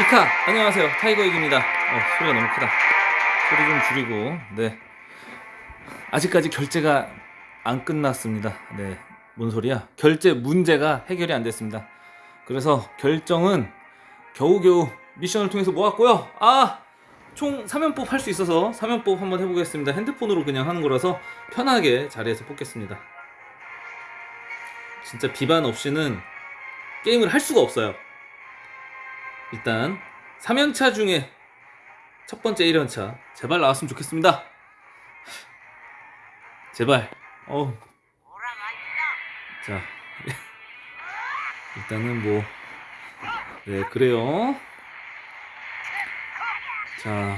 이카. 안녕하세요. 타이거익입니다. 어, 소리가 너무 크다. 소리 좀 줄이고. 네. 아직까지 결제가 안 끝났습니다. 네뭔 소리야? 결제 문제가 해결이 안 됐습니다. 그래서 결정은 겨우겨우 미션을 통해서 모았고요. 아 총 3연법 할 수 있어서 3연법 한번 해보겠습니다. 핸드폰으로 그냥 하는 거라서 편하게 자리에서 뽑겠습니다. 진짜 비반 없이는 게임을 할 수가 없어요 일단 3연차 중에 첫 번째 1연차 제발 나왔으면 좋겠습니다. 제발. 어우. 자 일단은 뭐 네 그래요. 자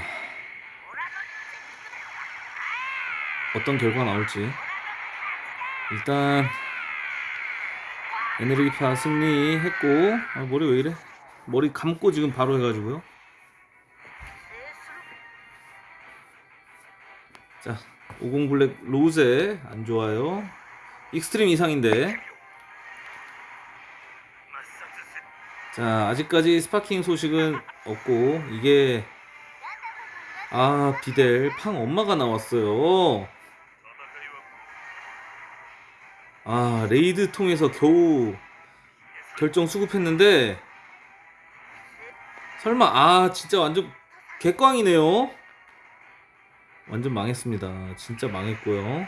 어떤 결과가 나올지. 일단 에너지파 승리했고 아, 머리 왜 이래 머리 감고 지금 바로 해가지고요. 자, 50 블랙 로제 안 좋아요. 익스트림 이상인데. 자, 아직까지 스파킹 소식은 없고 이게 아 비델 팡 엄마가 나왔어요. 아 레이드 통해서 겨우 결정 수급했는데 설마 아 진짜 완전 개꽝이네요. 완전 망했습니다. 진짜 망했고요.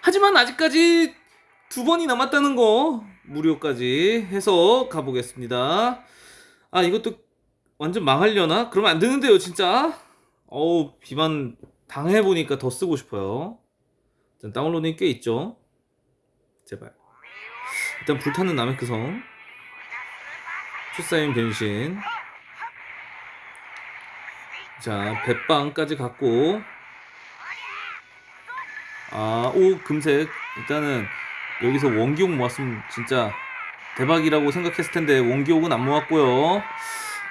하지만 아직까지 두 번이 남았다는 거 무료까지 해서 가보겠습니다. 아 이것도 완전 망하려나? 그러면 안 되는데요 진짜. 어우 비만 당해보니까 더 쓰고 싶어요. 일단 다운로딩 꽤 있죠? 제발. 일단 불타는 남의크성. 추사인 변신 자 배빵까지 갖고. 아 오 금색. 일단은 여기서 원기옥 모았으면 진짜 대박이라고 생각했을 텐데 원기옥은 안 모았고요.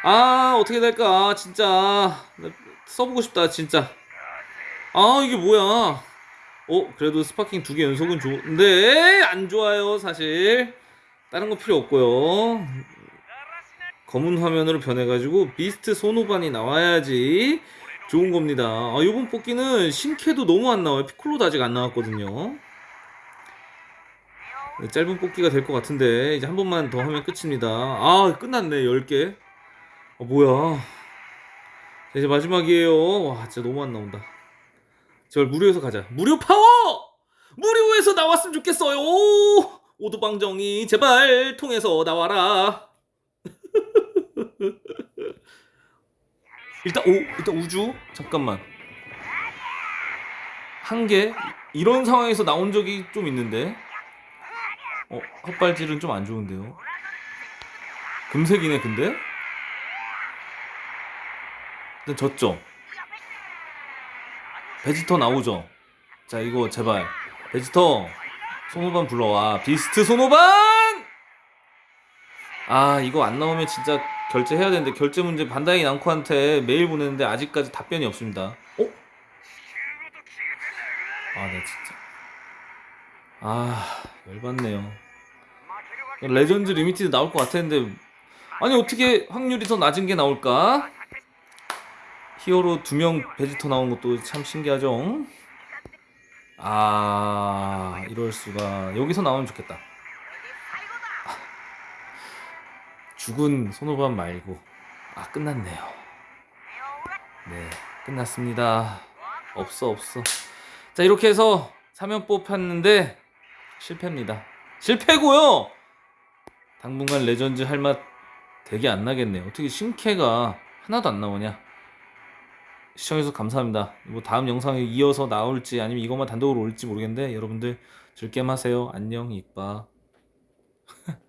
아 어떻게 될까? 진짜. 써보고 싶다 진짜. 아 이게 뭐야? 어 그래도 스파킹 두 개 연속은 좋은데 안 좋아요 사실. 다른 거 필요 없고요 검은 화면으로 변해가지고 비스트 손오반이 나와야지 좋은 겁니다. 아, 이번 뽑기는 신캐도 너무 안 나와요. 피콜로도 아직 안 나왔거든요. 네, 짧은 뽑기가 될 것 같은데 이제 한 번만 더 하면 끝입니다. 아 끝났네 10개. 아 뭐야. 이제 마지막이에요. 와 진짜 너무 안 나온다. 제발 무료에서 가자. 무료 파워! 무료에서 나왔으면 좋겠어요. 오도방정이 제발 통해서 나와라 일단 오 일단 우주? 잠깐만. 한 개? 이런 상황에서 나온 적이 좀 있는데. 어 헛발질은 좀 안 좋은데요. 금색이네 근데? 일단 졌죠? 베지터 나오죠? 자 이거 제발. 베지터 손오반 불러와. beast 손오반! 아 이거 안 나오면 진짜 결제해야 되는데 결제 문제 반다이 남코한테 메일 보냈는데 아직까지 답변이 없습니다. 어? 아, 네 진짜. 아, 열받네요. legend limited 나올 것 같았는데 아니 어떻게 확률이 더 낮은 게 나올까? 히어로 두 명 베지터 나온 것도 참 신기하죠? 아, 이럴 수가. 여기서 나오면 좋겠다. 죽은 손오반 말고. 아 끝났네요. 네 끝났습니다. 없어 없어. 자 이렇게 해서 3연 뽑혔는데 실패입니다. 실패고요! 당분간 레전드 할 맛 되게 안 나겠네요. 어떻게 신캐가 하나도 안 나오냐? 시청해주셔서 감사합니다. 뭐 다음 영상에 이어서 나올지 아니면 이것만 단독으로 올지 모르겠는데 여러분들 즐겜 하세요. 안녕 이빠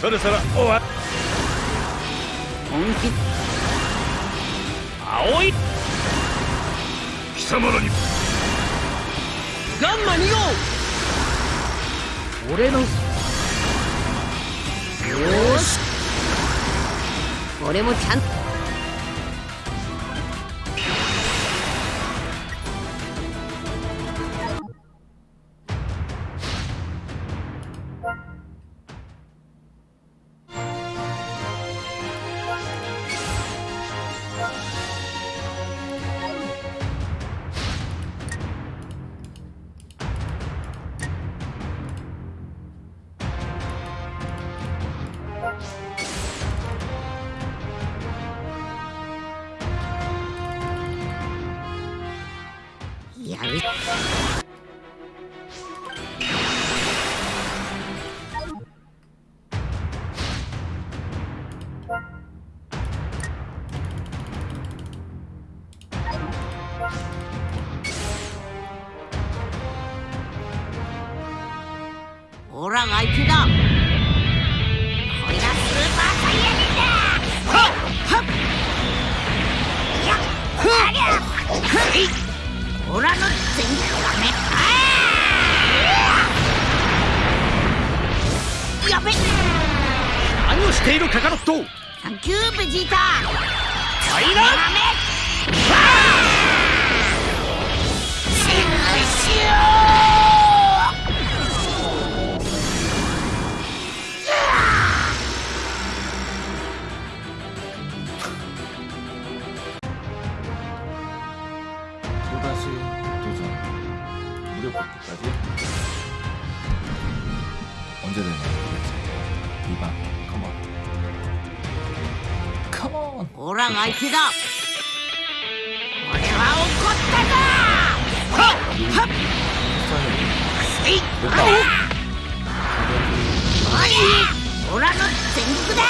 そろそろ終わ本気？青い。貴様らに。ガンマ2号。俺の。よーし。俺もちゃんやるほらが相手だこれがスーパーサイヤ人だ。はっはっやっはっやっ。はい。オラのしているカカロット。サンキューベジータファイナル？또언제 되 オラが相手だ。俺は怒ったぞはっ。はっえいあれおいオラの全力だ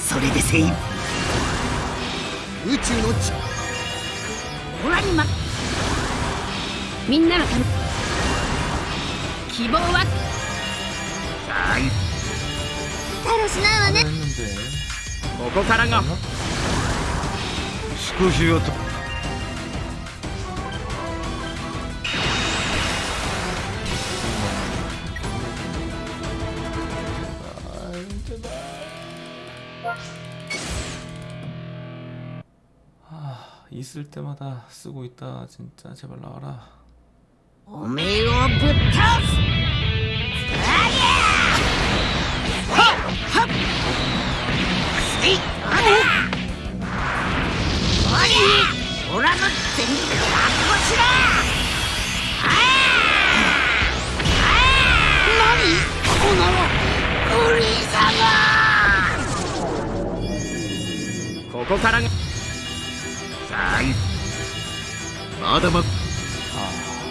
それで精一杯宇宙の地終わりま。みんなのため。希望は。は。だしないわね。ここからが。少しはと 있을 때마다 쓰고 있다 진짜 제발 나와라 오메오 부탁!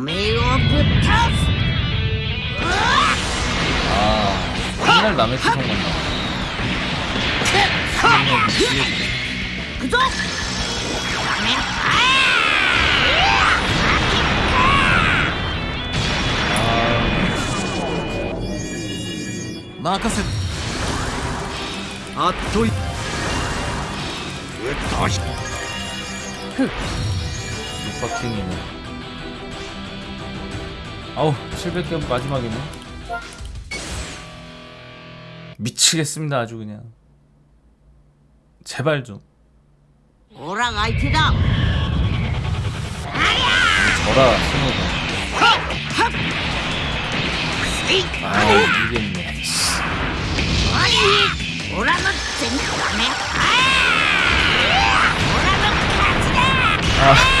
めえをぶっ倒す 아 맨날 남의 구성만 나와 行くぞ任せあっというっとし 육박킹이네 아우 700점 마지막이네. 미치겠습니다 아주 그냥. 제발 좀. 오랑 아이티다! 저라 스노가 아 이기겠네 오랑은 쟁반에 오랑은 가지다!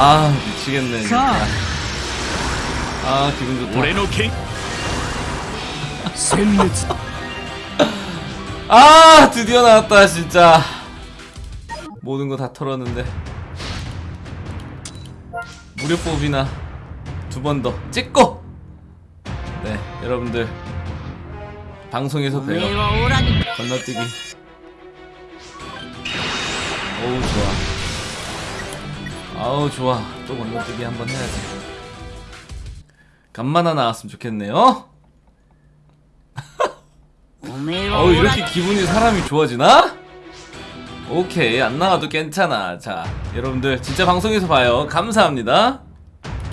아 미치겠네 진짜. 아 기분 좋다. 아 드디어 나왔다 진짜. 모든 거 다 털었는데. 무료 뽑이나 두 번 더 찍고. 네 여러분들 방송에서 봬요. 건너뛰기. 오우 좋아. 아우 좋아. 또 건너뛰기 한번 해야지. 간만에 나왔으면 좋겠네요. 어우 이렇게 기분이 사람이 좋아지나? 오케이 안 나와도 괜찮아. 자 여러분들 진짜 방송에서 봐요. 감사합니다.